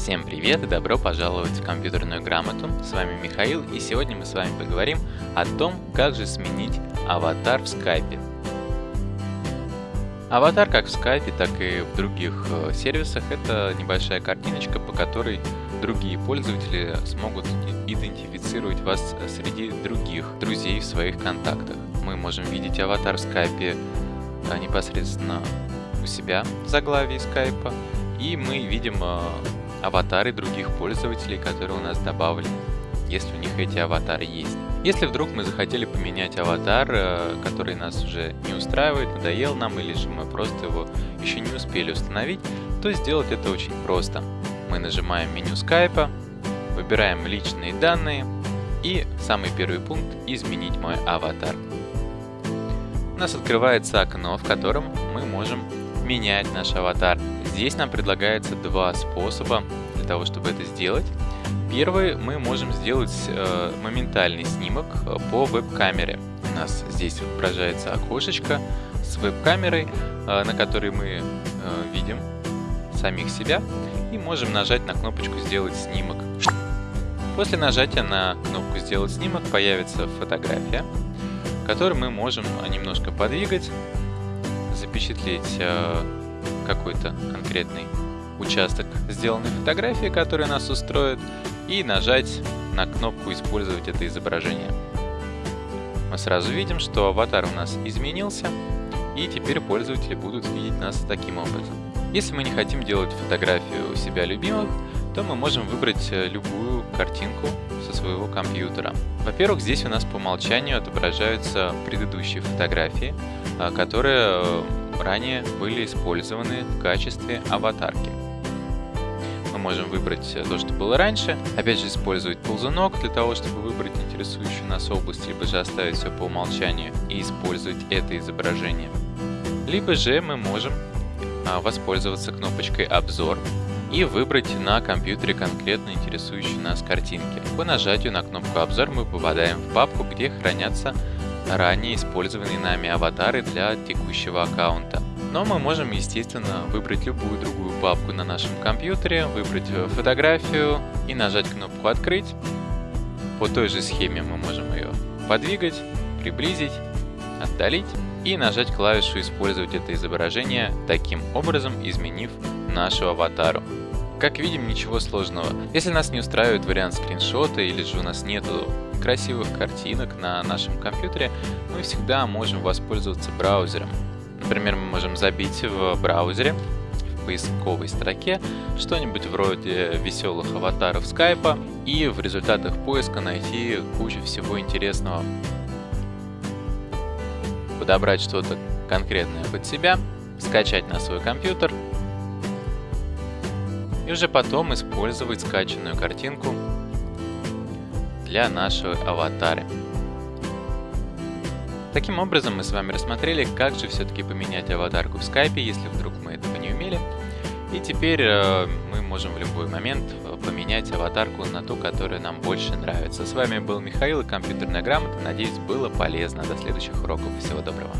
Всем привет и добро пожаловать в компьютерную грамоту. С вами Михаил и сегодня мы с вами поговорим о том, как же сменить аватар в скайпе. Аватар как в скайпе, так и в других э, сервисах это небольшая картиночка, по которой другие пользователи смогут идентифицировать вас среди других друзей в своих контактах. Мы можем видеть аватар в скайпе а, непосредственно у себя в заглавии скайпа, и мы видим э, аватары других пользователей, которые у нас добавлены, если у них эти аватары есть. Если вдруг мы захотели поменять аватар, э, который нас уже не устраивает, надоел нам, или же мы просто его еще не успели установить, то сделать это очень просто. Мы нажимаем меню скайпа, выбираем личные данные и самый первый пункт «Изменить мой аватар». У нас открывается окно, в котором мы можем менять наш аватар. Здесь нам предлагается два способа для того, чтобы это сделать. Первый, мы можем сделать э, моментальный снимок э, по веб-камере. У нас здесь отображается окошечко с веб-камерой, э, на которой мы э, видим самих себя и можем нажать на кнопочку «Сделать снимок». После нажатия на кнопку «Сделать снимок» появится фотография, которую мы можем немножко подвигать, запечатлеть э, какой-то конкретный участок сделанной фотографии, которая нас устроит, и нажать на кнопку «Использовать это изображение». Мы сразу видим, что аватар у нас изменился, и теперь пользователи будут видеть нас таким образом. Если мы не хотим делать фотографию себя любимых, то мы можем выбрать э, любую картинку со своего компьютера. Во-первых, здесь у нас по умолчанию отображаются предыдущие фотографии, а, которые э, ранее были использованы в качестве аватарки. Мы можем выбрать э, то, что было раньше, опять же использовать ползунок для того, чтобы выбрать интересующую нас область, либо же оставить все по умолчанию и использовать это изображение. Либо же мы можем а, воспользоваться кнопочкой «Обзор» и выбрать на компьютере конкретно интересующие нас картинки. По нажатию на кнопку «Обзор» мы попадаем в папку, где хранятся ранее использованные нами аватары для текущего аккаунта. Но мы можем, естественно, выбрать любую другую папку на нашем компьютере, выбрать э, фотографию и нажать кнопку «Открыть». По той же схеме мы можем ее подвигать, приблизить, отдалить и нажать клавишу «Использовать это изображение», таким образом изменив нашу аватару. Как видим, ничего сложного. Если нас не устраивает вариант скриншота или же у нас нету красивых картинок на нашем компьютере, мы всегда можем воспользоваться браузером. Например, мы можем забить в браузере, в поисковой строке, что-нибудь вроде веселых аватаров скайпа и в результатах поиска найти кучу всего интересного. Подобрать что-то конкретное под себя, скачать на свой компьютер и уже потом использовать скачанную картинку для нашего аватара. Таким образом мы с вами рассмотрели, как же все-таки поменять аватарку в скайпе, если вдруг мы этого не умели. И теперь э, мы можем в любой момент э, поменять аватарку на ту, которая нам больше нравится. С вами был Михаил и компьютерная грамота. Надеюсь, было полезно. До следующих уроков. Всего доброго.